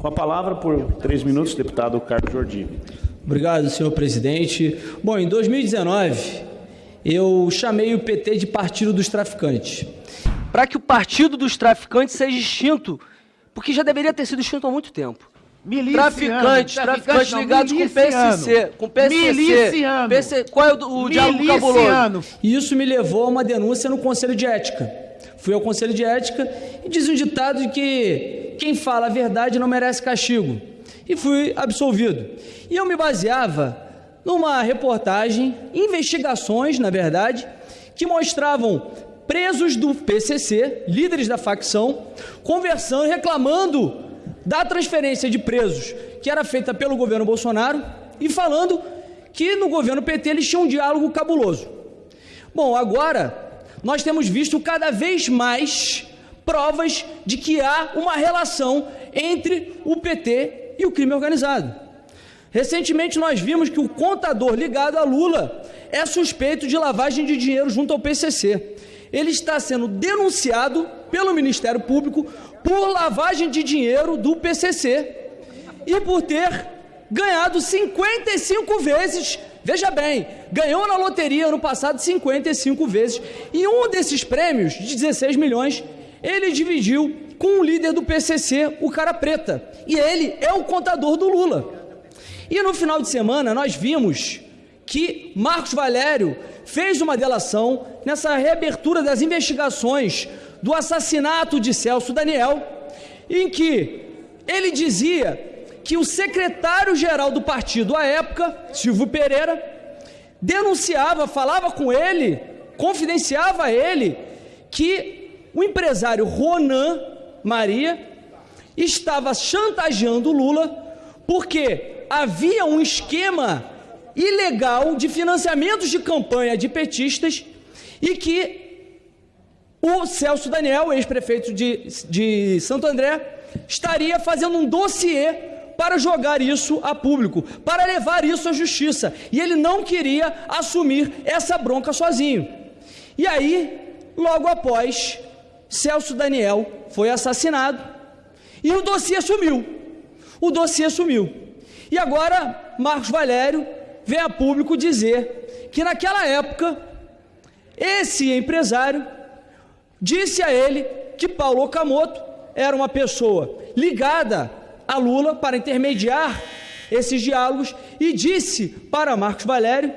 Com a palavra, por três minutos, deputado Carlos Jordi. Obrigado, senhor presidente. Bom, em 2019, eu chamei o PT de Partido dos Traficantes. Para que o Partido dos Traficantes seja extinto, porque já deveria ter sido extinto há muito tempo. Miliciano, traficantes, traficantes não, ligados com PSC, com PCC. Miliciano. PC, qual é o, o diálogo cabuloso? Miliciano. E isso me levou a uma denúncia no Conselho de Ética. Fui ao Conselho de Ética e diz um ditado de que quem fala a verdade não merece castigo. E fui absolvido. E eu me baseava numa reportagem, investigações, na verdade, que mostravam presos do PCC, líderes da facção, conversando, reclamando da transferência de presos que era feita pelo governo Bolsonaro e falando que no governo PT eles tinham um diálogo cabuloso. Bom, agora nós temos visto cada vez mais provas de que há uma relação entre o PT e o crime organizado. Recentemente nós vimos que o contador ligado a Lula é suspeito de lavagem de dinheiro junto ao PCC. Ele está sendo denunciado pelo Ministério Público por lavagem de dinheiro do PCC e por ter ganhado 55 vezes. Veja bem, ganhou na loteria ano passado 55 vezes e um desses prêmios de 16 milhões ele dividiu com o líder do PCC, o cara preta, e ele é o contador do Lula. E no final de semana nós vimos que Marcos Valério fez uma delação nessa reabertura das investigações do assassinato de Celso Daniel, em que ele dizia que o secretário-geral do partido à época, Silvio Pereira, denunciava, falava com ele, confidenciava a ele que o empresário Ronan Maria estava chantageando Lula porque havia um esquema ilegal de financiamentos de campanha de petistas e que o Celso Daniel, ex-prefeito de, de Santo André, estaria fazendo um dossiê para jogar isso a público, para levar isso à justiça. E ele não queria assumir essa bronca sozinho. E aí, logo após, Celso Daniel foi assassinado e o dossiê sumiu. O dossiê sumiu. E agora, Marcos Valério vem a público dizer que naquela época, esse empresário disse a ele que Paulo Okamoto era uma pessoa ligada a Lula para intermediar esses diálogos e disse para Marcos Valério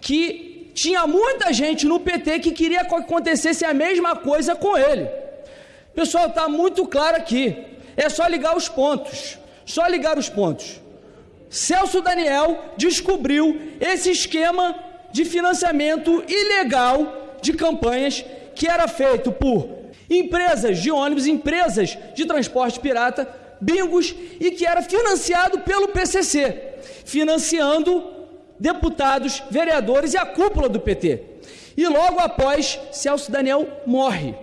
que tinha muita gente no PT que queria que acontecesse a mesma coisa com ele. Pessoal, está muito claro aqui. É só ligar os pontos. Só ligar os pontos. Celso Daniel descobriu esse esquema de financiamento ilegal de campanhas que era feito por empresas de ônibus, empresas de transporte pirata, bingos, e que era financiado pelo PCC, financiando deputados, vereadores e a cúpula do PT. E logo após, Celso Daniel morre.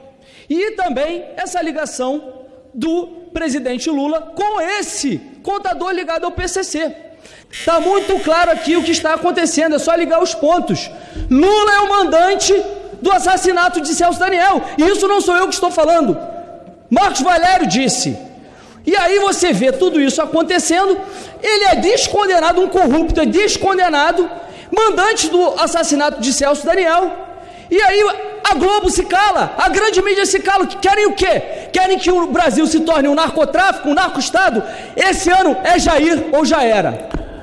E também essa ligação do presidente Lula com esse contador ligado ao PCC. Está muito claro aqui o que está acontecendo, é só ligar os pontos. Lula é o mandante do assassinato de Celso Daniel. E isso não sou eu que estou falando. Marcos Valério disse. E aí você vê tudo isso acontecendo, ele é descondenado, um corrupto é descondenado, mandante do assassinato de Celso Daniel. E aí a Globo se cala, a grande mídia se cala. Querem o quê? Querem que o Brasil se torne um narcotráfico, um narco-estado? Esse ano é Jair ou já era.